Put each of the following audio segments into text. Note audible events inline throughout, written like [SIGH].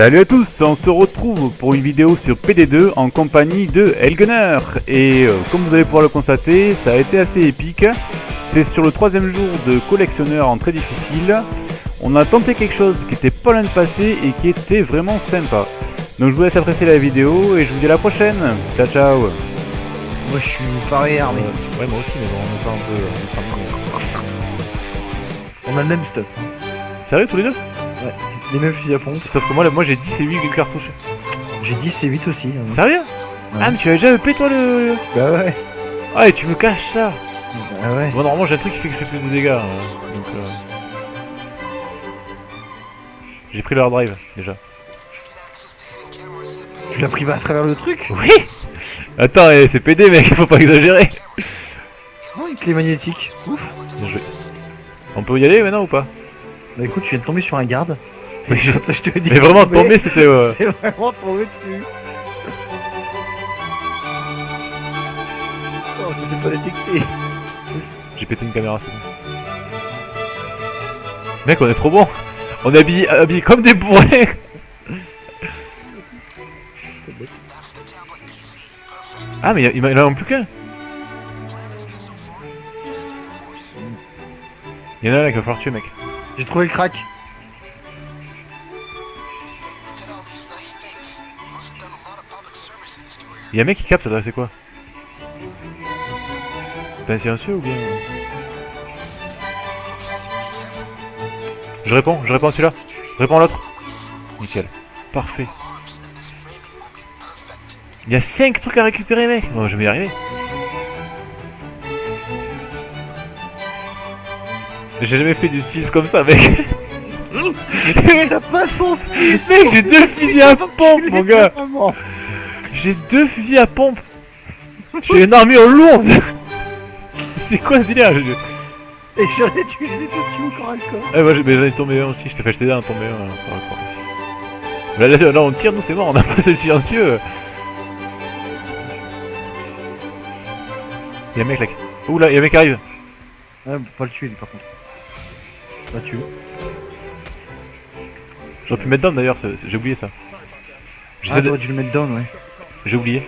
Salut à tous, on se retrouve pour une vidéo sur PD2 en compagnie de Elgunner Et euh, comme vous allez pouvoir le constater, ça a été assez épique. C'est sur le troisième jour de collectionneur en très difficile. On a tenté quelque chose qui était pas loin de passer et qui était vraiment sympa. Donc je vous laisse apprécier la vidéo et je vous dis à la prochaine. Ciao ciao Moi je suis pareil armé. Ouais, moi aussi, mais bon, on est pas un peu. On, est pas un peu- On a le même stuff. hein. Sérieux tous les deux? Les mêmes fusils à pompe. Sauf que moi, là, moi j'ai 10 et 8 cartouches. J'ai 10 et 8 aussi. hein. Sérieux? Ah mais tu as déjà EP toi le... Bah ouais. Ah et tu me caches ça Bah ouais. Bon normalement j'ai un truc qui fait que je fais plus de dégâts. hein, donc euh, J'ai pris le hard drive déjà. Tu l'as pris à travers le truc? Oui Attends, eh, c'est PD mec, faut pas exagérer Oh, une clé magnétique. Ouf. Bien joué. On peut y aller maintenant ou pas? Bah écoute, je viens de tomber sur un garde. Mais je- je te dis. Mais vraiment tomber c'était... euh, [LAUGHS] C'est vraiment tombé dessus. Oh, tu t'es pas détecté. J'ai pété une caméra, c'est bon. Mec, on est trop bon On est habillés, habillés comme des bourrés [LAUGHS] Ah mais il y a- plus qu'un Il y en a un là qu'il va falloir tuer mec. J'ai trouvé le crack. Il y a un mec qui capte, ça doit c'est quoi? T'es un silencieux ou bien? Je réponds, je réponds à celui-là. Je réponds à l'autre. Nickel. Parfait. Il y a 5 trucs à récupérer mec Bon je vais y arriver. J'ai jamais fait du 6 comme ça mec [LAUGHS] Ça passe son. Mec j'ai deux fusils à pompe mon gars. J'ai deux fusils à pompe J'ai une armure lourde [LAUGHS] C'est quoi ce délire Et j'en ai tué les costumes au corps à corps. Eh, j'ai- mais j'en ai tombé un aussi, je t'ai fait jeter un, tombé un. par rapport ici. Là, là, là, on tire, nous c'est mort, on a passé le silencieux. Y'a un mec là qui... Ouh là, y'a un mec qui arrive. Ah, pas le tuer lui par contre. Pas tuer. J'aurais pu mettre down d'ailleurs, j'ai oublié ça. Ah, t'aurais dû le mettre down, ouais. J'ai oublié.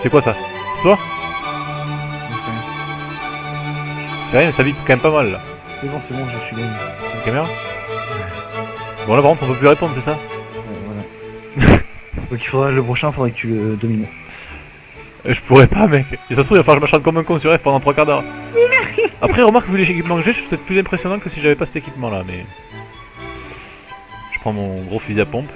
C'est quoi ça? C'est toi? C'est rien, mais ça vibre quand même pas mal là. C'est bon, c'est bon, je suis gagné. C'est une caméra? Bon là par contre on peut plus répondre c'est ça? Ouais, voilà. [LAUGHS] Donc il faudra le prochain, faudrait que tu le domines. Euh, Je pourrais pas mec Et ça se trouve il va falloir que je m'acharne comme un con sur F pendant trois quarts d'heure Après remarque vu les équipements que j'ai je suis peut-être plus impressionnant que si j'avais pas cet équipement là mais... Je prends mon gros fusil à pompe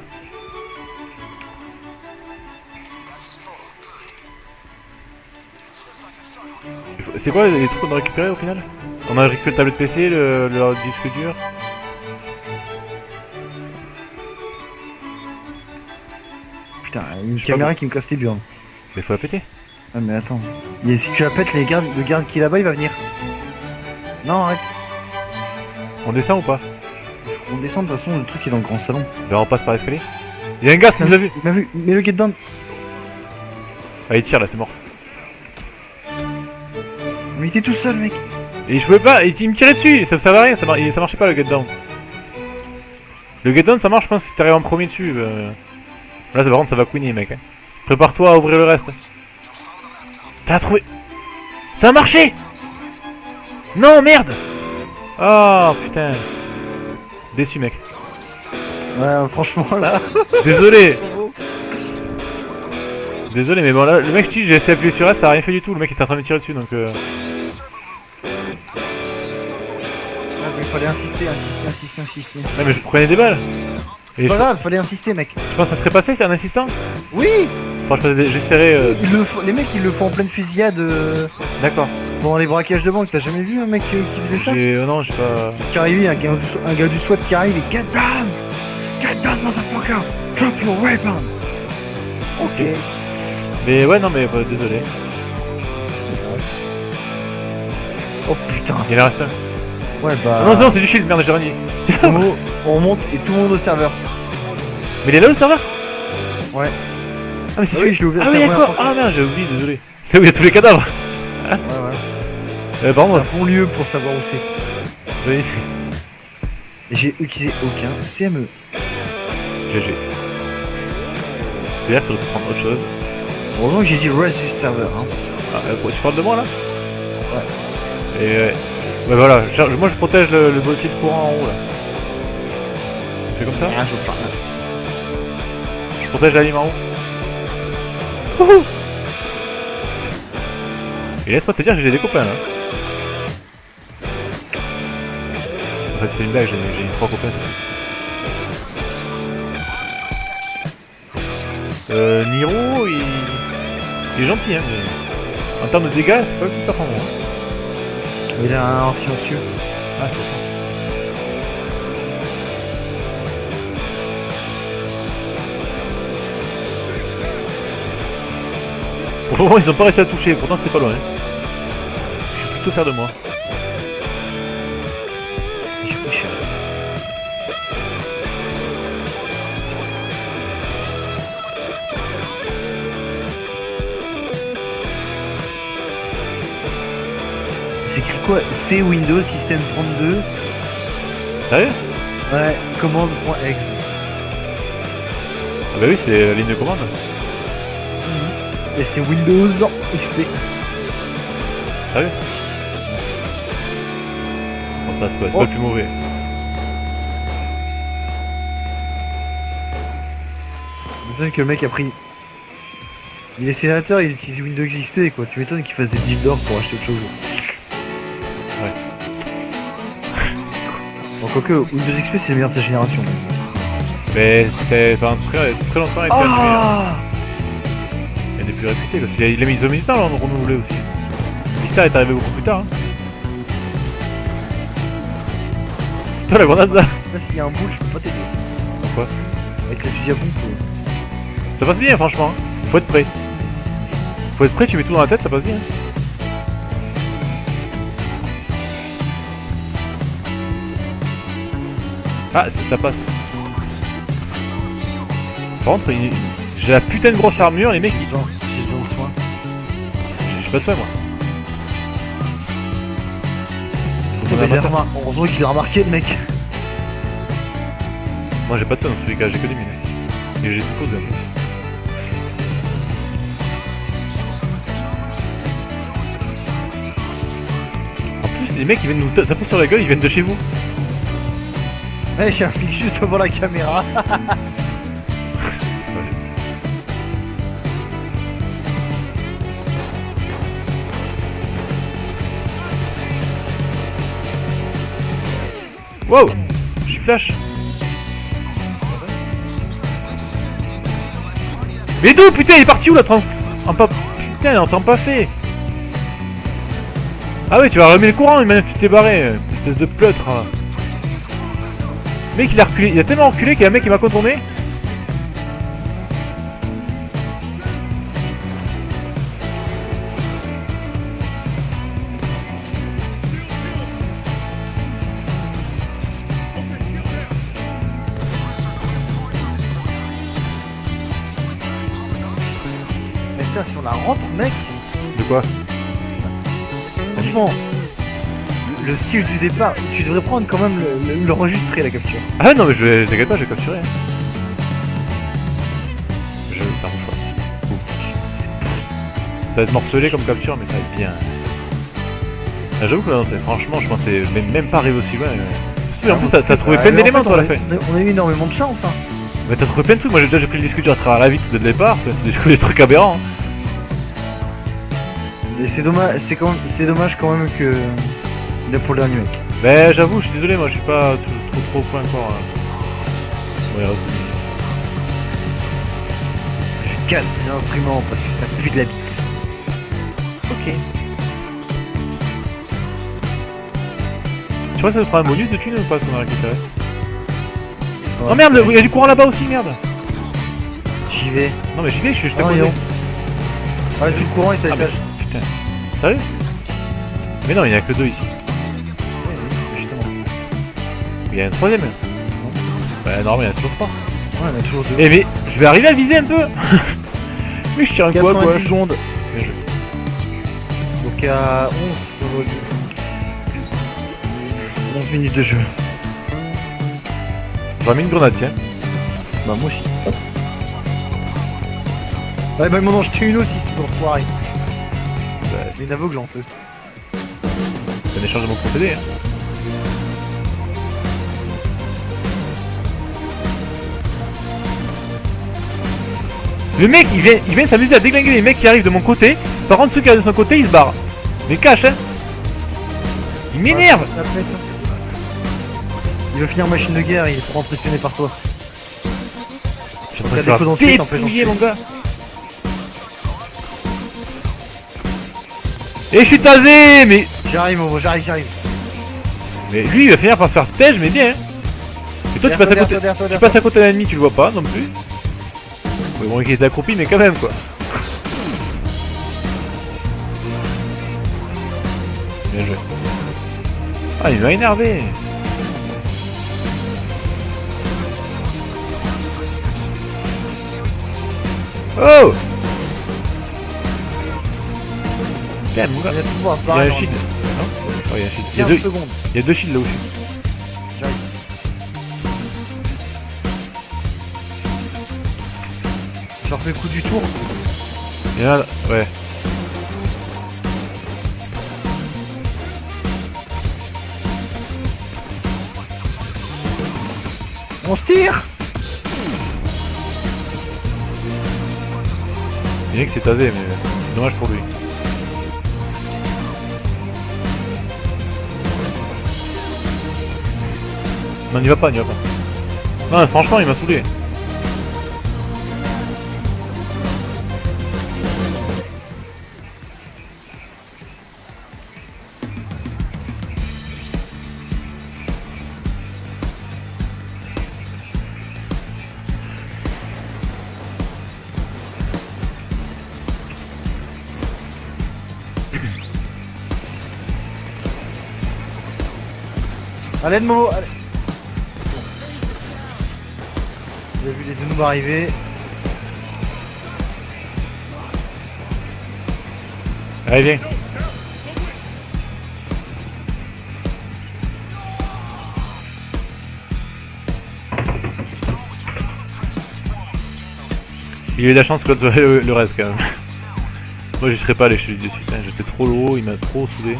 C'est quoi les trucs qu'on a récupérés au final? On a récupéré le tablette PC, le, le disque dur Putain, une caméra qui me casse les burnes. Mais faut la péter Ah mais attends. Et si tu la pètes, les gardes, le garde qui est là-bas, il va venir. Non, arrête. On descend ou pas On descend, de toute façon, le truc est dans le grand salon. Là on passe par l'escalier Il y a un gars qui nous a vu Il m'a vu, mais le get down. Ah il tire là c'est mort Mais il était tout seul, mec. Et je pouvais pas, il, il me tirait dessus, ça, ça va rien, ça, mar- ça marchait pas le get down. Le get down ça marche, je pense, si t'arrives en premier dessus. euh. Là, par contre, ça va queener, mec. hein. Prépare-toi à ouvrir le reste. T'as trouvé. Ça a marché Non, merde Oh putain. Déçu, mec. Ouais, franchement, là. [LAUGHS] Désolé Désolé, mais bon, là, le mec, je dis, j'ai essayé d'appuyer sur F, ça a rien fait du tout. Le mec était en train de me tirer dessus, donc. Euh... Ah, mais il fallait insister, insister, insister, insister. Ouais, mais je prenais des balles. C'est je, pas grave, fallait insister, mec. je pense que ça serait passé, c'est un assistant? Oui des- j'essaierai. euh, le Les mecs, ils le font en pleine fusillade euh, D'accord. Pendant les braquages de banque. T'as jamais vu un mec qui faisait ça J'ai. euh, non, j'ai pas. Qui arrivait, un gars, du, un gars du SWAT qui arrive et Get down Get down, motherfucker Drop your weapon Ok. Mais ouais, non, mais bah, désolé. Oh putain Il en reste un. Ouais, bah. Ah non, non, c'est du shield, merde, j'ai renié. C'est là on, on monte et tout le monde au serveur. Mais il est là le serveur? Ouais. Ah, mais c'est Ah celui je l'ai ouvert. Ah, c'est oui, la d'accord. fois Ah, merde, j'ai oublié, désolé. C'est où il y a tous les cadavres? Ouais, ouais. Euh, par C'est un bon lieu pour savoir où c'est. oui, j'ai utilisé aucun CME. GG. C'est-à-dire que pu prendre autre chose? Heureusement que j'ai dit rest du serveur. Hein. Ah, euh, tu parles de moi là? Ouais. Et euh, ouais, voilà, je- moi je protège le, le boîtier de courant en haut là. C'est comme ça? Ah, je protège la ligne en haut. Wouhou Et laisse-moi te dire que j'ai des copains là. Après c'était une blague, j'ai j'ai trois copains. Euh, Niro, il... il est gentil hein, mais... En termes de dégâts, c'est pas le plus performant. hein. Il a un silencieux. Ah, c'est ça. Pour le moment, ils ont pas réussi à toucher, pourtant c'était pas loin. hein. Plutôt fier de moi. Cher. C'est écrit quoi? C Windows System 32 Sérieux? Ouais, commande.exe. Ah bah oui, c'est la ligne de commande. Et c'est Windows XP. Sérieux? Ça, c'est pas, Oh. pas le plus mauvais. m'étonne que le mec a pris. Il est sénateur, il utilise Windows XP quoi. Tu m'étonnes qu'il fasse des deals d'or pour acheter autre chose. Ouais. Bon, quoique, Windows XP c'est le meilleur de sa génération. Mais c'est pendant très, très longtemps. Ah Il y a des plus réputés. Parce qu'il a, il a mis à le renouveler aussi. Vista est arrivé beaucoup plus tard. Hein. Toi la grenade là Là, s'il y a un boule, je peux pas t'aider. Pourquoi Avec le fusil à pompe. euh. Ça passe bien franchement. Faut être prêt. Faut être prêt, tu mets tout dans la tête, ça passe bien. Ah, ça, ça passe. Par contre, il- j'ai la putain de grosse armure, les mecs, ils... Genre, j'ai besoin de soin. j'ai j'ai pas de soin moi. Il a remar- Heureusement qu'il a remarqué le mec. Moi j'ai pas de soin dans tous les cas, j'ai que des mines. Et j'ai tout posé en plus. En plus, les mecs ils viennent nous ta- taper sur la gueule, ils viennent de chez vous. Ouais, j'ai un flic juste devant la caméra. [LAUGHS] Wow Je suis flash Mais d'où putain il est parti où là tran- en. Putain il est en temps pas fait Ah ouais tu vas remettre le courant mais maintenant tu t'es barré euh, Espèce de pleutre hein. Mec il a reculé, il a tellement reculé qu'il y a un mec qui m'a contourné putain, si on la rentre, mec, De quoi franchement, le, le style du départ, tu devrais prendre quand même le- le- la capture. Ah non mais je vais, t'inquiète pas, je vais capturer. Je vais faire mon choix. Ça va être morcelé comme capture, mais ça va être bien. Ah, J'avoue que non, franchement, je pensais même, même pas arriver aussi loin. Surtout, en plus, t'as trouvé Ah, plein mais en d'éléments toi à la fin. on a- eu énormément de chance, hein. Mais t'as trouvé plein de trucs. Moi, j'ai déjà pris le disque dur à travers la vitre dès le départ. C'est des trucs aberrants. hein. Et c'est dommage, c'est quand c'est dommage quand même que il a pour le dernier mec. Mais j'avoue, je suis désolé, moi, je suis pas trop trop, point encore. hein. Ouais, Je casse ces instruments parce que ça pue de la bite. Ok. Tu vois, ça te fera un bonus de thunes ou pas ce qu'on a récupéré Oh merde, il y a du courant là-bas aussi, merde J'y vais. Non mais j'y vais, je suis juste à Ah, côté. Ouais, tout le courant est à Ah, l'étage. Putain. [LAUGHS] Sérieux? Mais non, il y en a que deux ici. Il y a un troisième. Bah normalement, il y en a toujours trois. Ouais, on a toujours deux. Eh mais, je vais arriver à viser un peu [LAUGHS] Mais je tire un 90 gauche. secondes. Bien joué. Donc à 11 sur le- 11 minutes de jeu. J'aurais mis une grenade, tiens. Bah moi aussi. Ouais bah ils m'en ont jeté une aussi ces enfoirés. Bah, des aveugles en peu. C'est un échange de mon procédé, hein. Le mec, il vient, il vient s'amuser à déglinguer les mecs qui arrivent de mon côté. Par contre, ceux qui arrivent de son côté, il se barre. Mais cache, hein. Il m'énerve. Pète. Il veut finir machine de guerre, il est trop impressionné par toi. Je des faire dépouiller, dans mon gars. Et je suis tasé, mais... J'arrive mon gros, j'arrive, j'arrive. Mais lui, il va finir par se faire tège, mais bien. hein. Et toi, tu passes à côté... Tu passes à côté d'un ennemi, tu le vois pas non plus. Bon, il était accroupi, mais quand même quoi. Bien joué. Ah, il m'a énervé. Oh Gars, Il y a il y un shield. Non Oh, il y a un shield. Il y a 15 deux, secondes. il y a deux shields là où je suis. J'arrive. Je refais le coup du tour. Il y en a là, ouais. On se tire Il y en a qui s'est tasé, mais c'est dommage pour lui. Non, n'y va pas, n'y va pas. Non, franchement, il m'a saoulé. Allez de Momo, allez Arriver. Allez, viens. Il a eu de la chance que le, le reste quand même. Moi j'y serais pas allé, je te le dis de suite. hein. J'étais trop lourd, il m'a trop saoulé.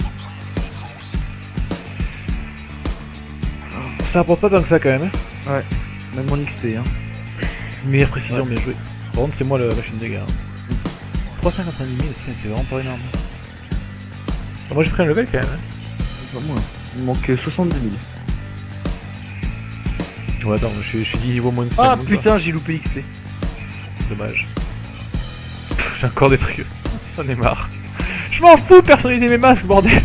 Ça apporte pas tant que ça quand même. Hein. Même mon XP hein. Meilleure précision, bien joué. Par contre, c'est moi la machine de guerre. 390 000, c'est c'est vraiment pas énorme. Ah, Moi j'ai pris un level quand même. Hein. Pas moi. Il me manque 70 000. Ouais, attends, je, suis- je suis dit niveau moins de Ah moins, putain, j'ai loupé XP. Dommage. J'ai encore des trucs. J'en ai marre. Je m'en fous de personnaliser mes masques, bordel